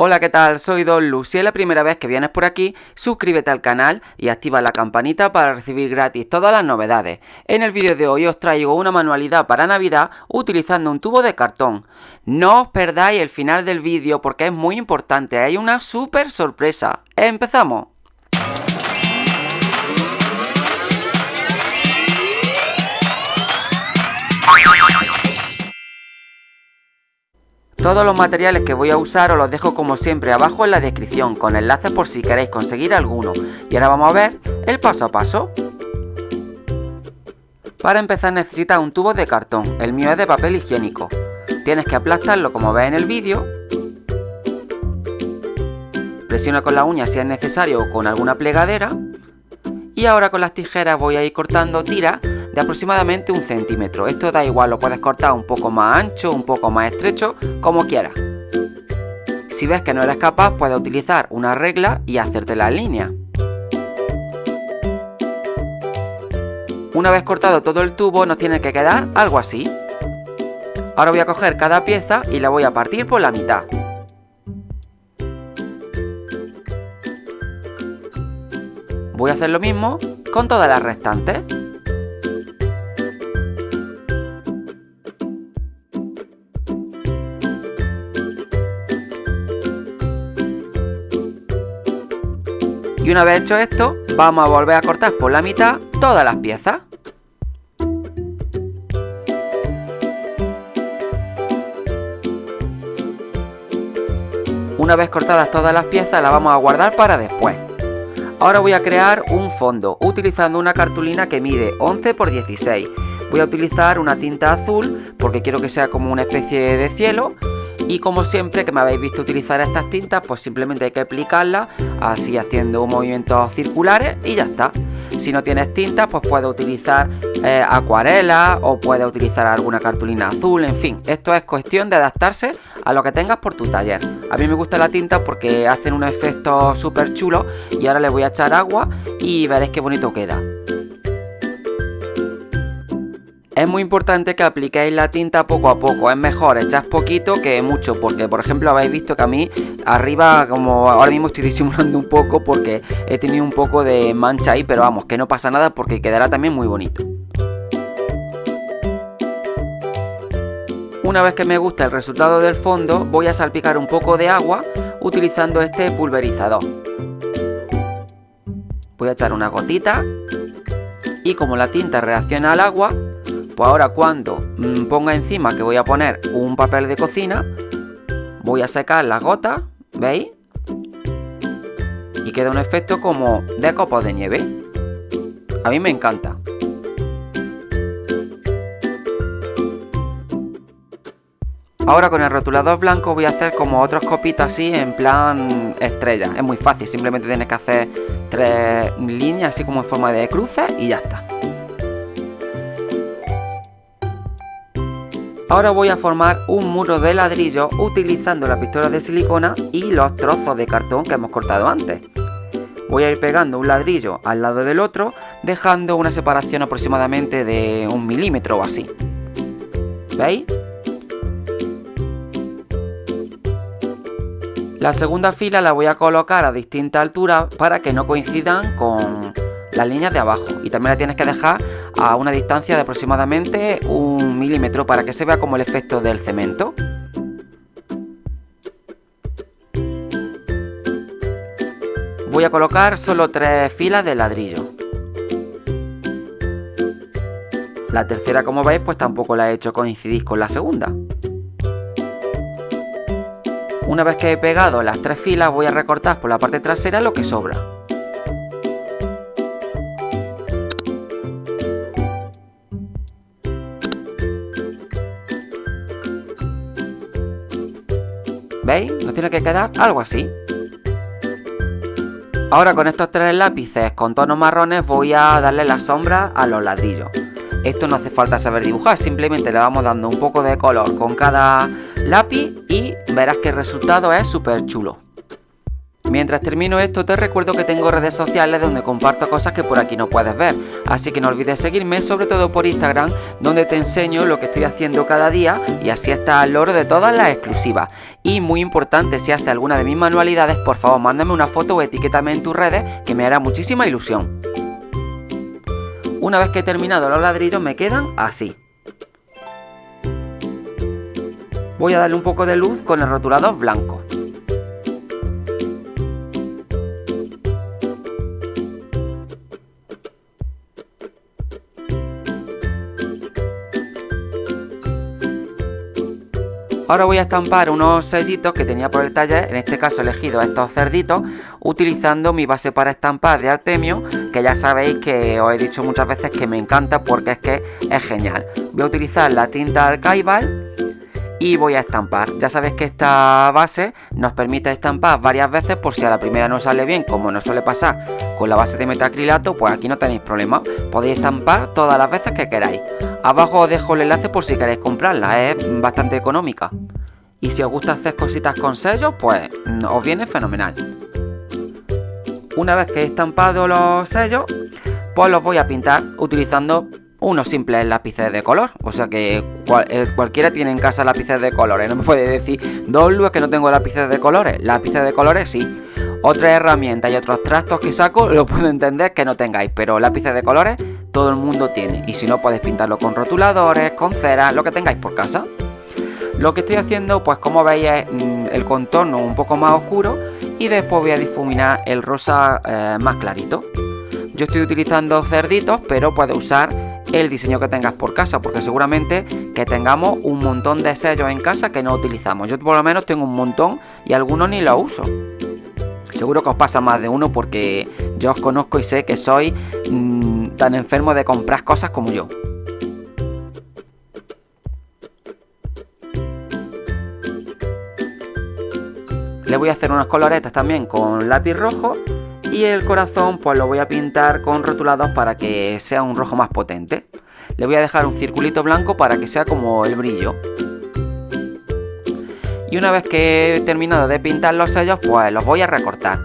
Hola, ¿qué tal? Soy Don Lu. Si es la primera vez que vienes por aquí, suscríbete al canal y activa la campanita para recibir gratis todas las novedades. En el vídeo de hoy os traigo una manualidad para Navidad utilizando un tubo de cartón. No os perdáis el final del vídeo porque es muy importante, hay una súper sorpresa. ¡Empezamos! Todos los materiales que voy a usar os los dejo como siempre abajo en la descripción con enlaces por si queréis conseguir alguno. Y ahora vamos a ver el paso a paso. Para empezar necesitas un tubo de cartón, el mío es de papel higiénico. Tienes que aplastarlo como ves en el vídeo. Presiona con la uña si es necesario o con alguna plegadera. Y ahora con las tijeras voy a ir cortando tiras aproximadamente un centímetro. Esto da igual, lo puedes cortar un poco más ancho, un poco más estrecho, como quieras. Si ves que no eres capaz, puedes utilizar una regla y hacerte la línea. Una vez cortado todo el tubo nos tiene que quedar algo así. Ahora voy a coger cada pieza y la voy a partir por la mitad. Voy a hacer lo mismo con todas las restantes. Y una vez hecho esto, vamos a volver a cortar por la mitad todas las piezas. Una vez cortadas todas las piezas, las vamos a guardar para después. Ahora voy a crear un fondo utilizando una cartulina que mide 11 x 16. Voy a utilizar una tinta azul porque quiero que sea como una especie de cielo y como siempre que me habéis visto utilizar estas tintas pues simplemente hay que aplicarlas así haciendo movimientos circulares y ya está. Si no tienes tintas pues puedes utilizar eh, acuarela o puedes utilizar alguna cartulina azul en fin. Esto es cuestión de adaptarse a lo que tengas por tu taller. A mí me gusta la tinta porque hacen un efecto súper chulo y ahora le voy a echar agua y veréis qué bonito queda es muy importante que apliquéis la tinta poco a poco, es mejor echar poquito que mucho, porque por ejemplo habéis visto que a mí arriba, como ahora mismo estoy disimulando un poco porque he tenido un poco de mancha ahí, pero vamos, que no pasa nada porque quedará también muy bonito. Una vez que me gusta el resultado del fondo, voy a salpicar un poco de agua utilizando este pulverizador. Voy a echar una gotita y como la tinta reacciona al agua, pues ahora cuando mm, ponga encima que voy a poner un papel de cocina, voy a secar las gotas, ¿veis? Y queda un efecto como de copos de nieve. A mí me encanta. Ahora con el rotulador blanco voy a hacer como otros copitos así en plan estrella. Es muy fácil, simplemente tienes que hacer tres líneas así como en forma de cruces y ya está. Ahora voy a formar un muro de ladrillo utilizando la pistola de silicona y los trozos de cartón que hemos cortado antes. Voy a ir pegando un ladrillo al lado del otro, dejando una separación aproximadamente de un milímetro o así. ¿Veis? La segunda fila la voy a colocar a distinta altura para que no coincidan con las líneas de abajo. Y también la tienes que dejar a una distancia de aproximadamente un milímetro para que se vea como el efecto del cemento. Voy a colocar solo tres filas de ladrillo. La tercera, como veis, pues tampoco la he hecho coincidir con la segunda. Una vez que he pegado las tres filas, voy a recortar por la parte trasera lo que sobra. ¿Veis? Nos tiene que quedar algo así. Ahora con estos tres lápices con tonos marrones voy a darle la sombra a los ladrillos. Esto no hace falta saber dibujar, simplemente le vamos dando un poco de color con cada lápiz y verás que el resultado es súper chulo. Mientras termino esto te recuerdo que tengo redes sociales donde comparto cosas que por aquí no puedes ver, así que no olvides seguirme sobre todo por Instagram donde te enseño lo que estoy haciendo cada día y así estás al loro de todas las exclusivas. Y muy importante, si haces alguna de mis manualidades por favor mándame una foto o etiquétame en tus redes que me hará muchísima ilusión. Una vez que he terminado los ladrillos me quedan así. Voy a darle un poco de luz con el rotulador blanco. Ahora voy a estampar unos sellitos que tenía por el taller, en este caso he elegido estos cerditos, utilizando mi base para estampar de Artemio, que ya sabéis que os he dicho muchas veces que me encanta porque es que es genial. Voy a utilizar la tinta Archival y voy a estampar. Ya sabéis que esta base nos permite estampar varias veces por si a la primera no sale bien, como no suele pasar con la base de metacrilato, pues aquí no tenéis problema. Podéis estampar todas las veces que queráis. Abajo os dejo el enlace por si queréis comprarla, es bastante económica. Y si os gusta hacer cositas con sellos, pues os viene fenomenal. Una vez que he estampado los sellos, pues los voy a pintar utilizando unos simples lápices de color. O sea que eh, cualquiera tiene en casa lápices de colores. No me puede decir, dos es que no tengo lápices de colores. Lápices de colores sí. Otras herramientas y otros trastos que saco lo puedo entender que no tengáis. Pero lápices de colores todo el mundo tiene. Y si no, podéis pintarlo con rotuladores, con cera, lo que tengáis por casa. Lo que estoy haciendo, pues como veis, es mm, el contorno un poco más oscuro. Y después voy a difuminar el rosa eh, más clarito. Yo estoy utilizando cerditos, pero puedes usar el diseño que tengas por casa, porque seguramente que tengamos un montón de sellos en casa que no utilizamos. Yo por lo menos tengo un montón y algunos ni los uso. Seguro que os pasa más de uno porque yo os conozco y sé que sois mm, tan enfermo de comprar cosas como yo. Le voy a hacer unas coloretas también con lápiz rojo y el corazón pues lo voy a pintar con rotulados para que sea un rojo más potente. Le voy a dejar un circulito blanco para que sea como el brillo. Y una vez que he terminado de pintar los sellos, pues los voy a recortar.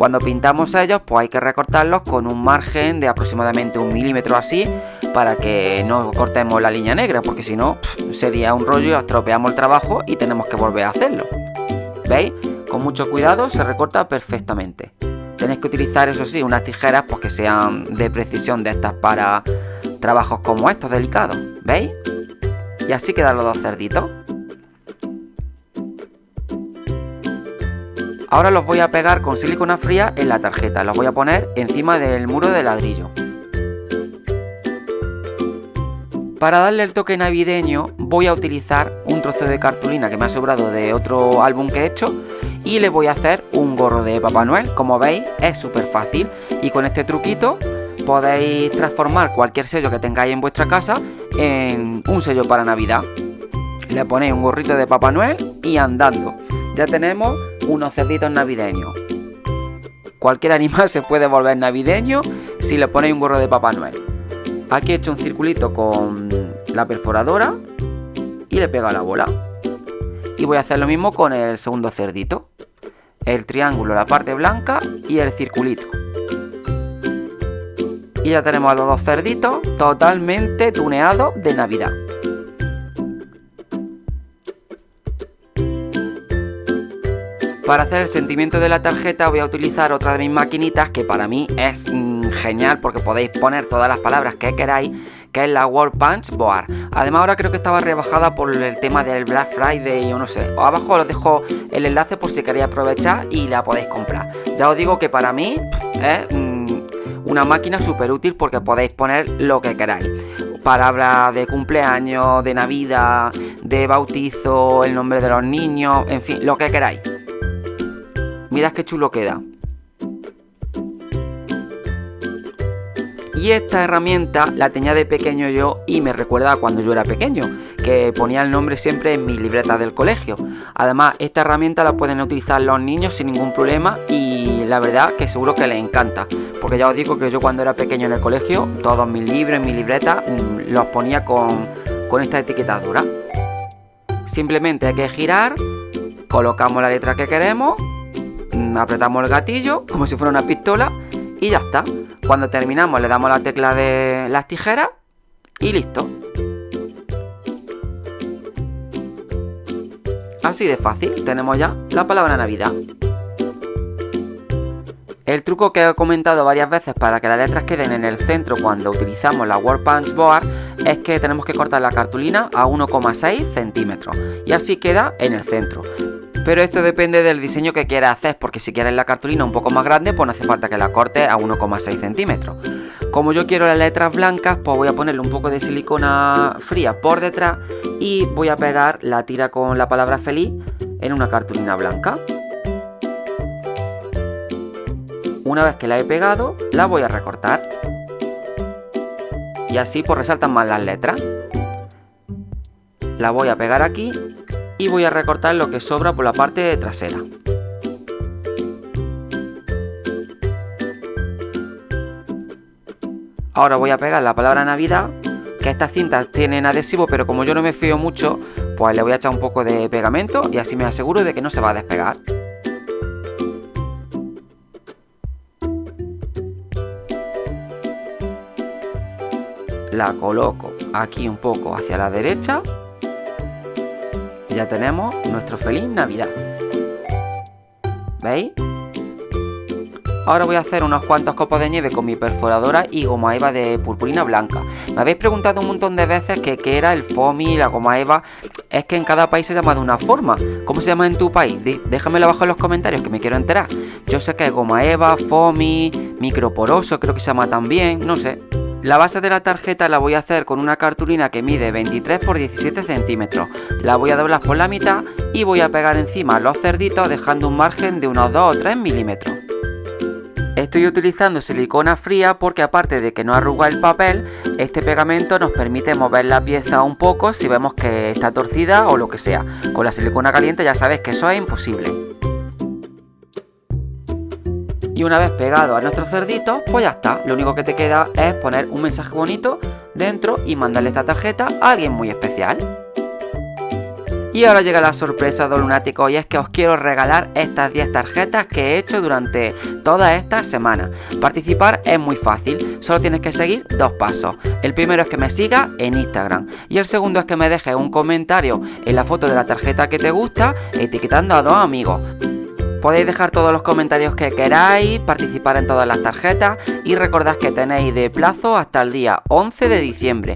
Cuando pintamos sellos, pues hay que recortarlos con un margen de aproximadamente un milímetro así, para que no cortemos la línea negra, porque si no, sería un rollo y estropeamos el trabajo y tenemos que volver a hacerlo. ¿Veis? Con mucho cuidado se recorta perfectamente. Tenéis que utilizar, eso sí, unas tijeras pues, que sean de precisión de estas para trabajos como estos delicados. ¿Veis? Y así quedan los dos cerditos. Ahora los voy a pegar con silicona fría en la tarjeta. Los voy a poner encima del muro de ladrillo. Para darle el toque navideño voy a utilizar un trozo de cartulina que me ha sobrado de otro álbum que he hecho y le voy a hacer un gorro de Papá Noel. Como veis es súper fácil y con este truquito podéis transformar cualquier sello que tengáis en vuestra casa en un sello para Navidad. Le ponéis un gorrito de Papá Noel y andando. Ya tenemos unos cerditos navideños. Cualquier animal se puede volver navideño si le ponéis un gorro de Papá Noel. Aquí he hecho un circulito con la perforadora y le pego a la bola. Y voy a hacer lo mismo con el segundo cerdito. El triángulo, la parte blanca y el circulito. Y ya tenemos a los dos cerditos totalmente tuneados de Navidad. Para hacer el sentimiento de la tarjeta voy a utilizar otra de mis maquinitas que para mí es mm, genial porque podéis poner todas las palabras que queráis que es la World Punch Board. Además ahora creo que estaba rebajada por el tema del Black Friday o no sé. Abajo os dejo el enlace por si queréis aprovechar y la podéis comprar. Ya os digo que para mí es mm, una máquina súper útil porque podéis poner lo que queráis. Palabras de cumpleaños, de Navidad, de bautizo, el nombre de los niños, en fin, lo que queráis. Mirad qué chulo queda. Y esta herramienta la tenía de pequeño yo y me recuerda cuando yo era pequeño, que ponía el nombre siempre en mi libreta del colegio. Además, esta herramienta la pueden utilizar los niños sin ningún problema y la verdad que seguro que les encanta. Porque ya os digo que yo cuando era pequeño en el colegio, todos mis libros, mis libretas, mm, los ponía con, con esta etiquetadura. Simplemente hay que girar, colocamos la letra que queremos apretamos el gatillo como si fuera una pistola y ya está. Cuando terminamos le damos la tecla de las tijeras y listo. Así de fácil, tenemos ya la palabra Navidad. El truco que he comentado varias veces para que las letras queden en el centro cuando utilizamos la Punch Board es que tenemos que cortar la cartulina a 1,6 centímetros y así queda en el centro. Pero esto depende del diseño que quieras hacer, porque si quieres la cartulina un poco más grande, pues no hace falta que la cortes a 1,6 centímetros. Como yo quiero las letras blancas, pues voy a ponerle un poco de silicona fría por detrás y voy a pegar la tira con la palabra feliz en una cartulina blanca. Una vez que la he pegado, la voy a recortar. Y así pues resaltan más las letras. La voy a pegar aquí y voy a recortar lo que sobra por la parte trasera. Ahora voy a pegar la palabra Navidad, que estas cintas tienen adhesivo, pero como yo no me fío mucho, pues le voy a echar un poco de pegamento y así me aseguro de que no se va a despegar. la coloco aquí un poco hacia la derecha ya tenemos nuestro feliz navidad ¿veis? Ahora voy a hacer unos cuantos copos de nieve con mi perforadora y goma eva de purpurina blanca. Me habéis preguntado un montón de veces que qué era el foamy, la goma eva. Es que en cada país se llama de una forma. ¿Cómo se llama en tu país? Déjamelo abajo en los comentarios que me quiero enterar. Yo sé que es goma eva, foamy, microporoso creo que se llama también, no sé. La base de la tarjeta la voy a hacer con una cartulina que mide 23 x 17 centímetros. La voy a doblar por la mitad y voy a pegar encima los cerditos dejando un margen de unos 2 o 3 milímetros. Estoy utilizando silicona fría porque aparte de que no arruga el papel, este pegamento nos permite mover la pieza un poco si vemos que está torcida o lo que sea. Con la silicona caliente ya sabes que eso es imposible. Y una vez pegado a nuestro cerdito, pues ya está. Lo único que te queda es poner un mensaje bonito dentro y mandarle esta tarjeta a alguien muy especial. Y ahora llega la sorpresa de lunático y es que os quiero regalar estas 10 tarjetas que he hecho durante toda esta semana. Participar es muy fácil, solo tienes que seguir dos pasos. El primero es que me sigas en Instagram y el segundo es que me dejes un comentario en la foto de la tarjeta que te gusta etiquetando a dos amigos. Podéis dejar todos los comentarios que queráis, participar en todas las tarjetas y recordad que tenéis de plazo hasta el día 11 de diciembre.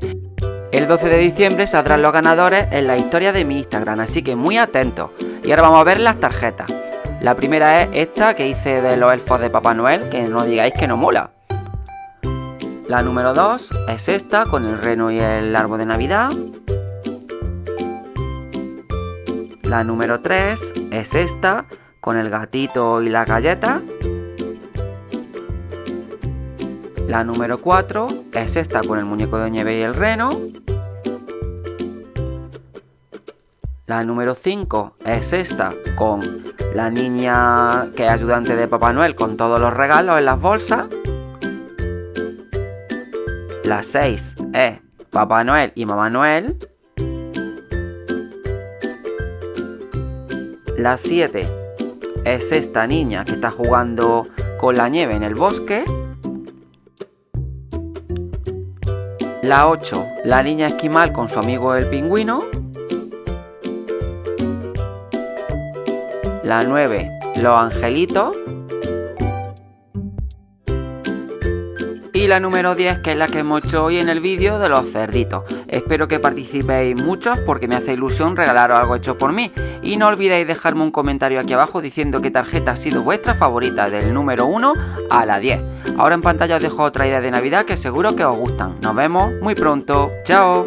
El 12 de diciembre saldrán los ganadores en la historia de mi Instagram, así que muy atentos. Y ahora vamos a ver las tarjetas. La primera es esta que hice de los elfos de Papá Noel, que no digáis que no mola. La número 2 es esta con el reno y el árbol de Navidad. La número 3 es esta con el gatito y la galleta. La número 4 es esta con el muñeco de nieve y el reno. La número 5 es esta con la niña que es ayudante de Papá Noel con todos los regalos en las bolsas. La 6 es Papá Noel y Mamá Noel. La 7 es esta niña que está jugando con la nieve en el bosque. La 8, la niña esquimal con su amigo el pingüino. La 9, los angelitos. Y la número 10, que es la que hemos hecho hoy en el vídeo de los cerditos. Espero que participéis muchos porque me hace ilusión regalaros algo hecho por mí. Y no olvidéis dejarme un comentario aquí abajo diciendo qué tarjeta ha sido vuestra favorita del número 1 a la 10. Ahora en pantalla os dejo otra idea de Navidad que seguro que os gustan. Nos vemos muy pronto. ¡Chao!